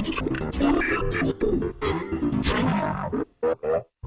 Oh, my God.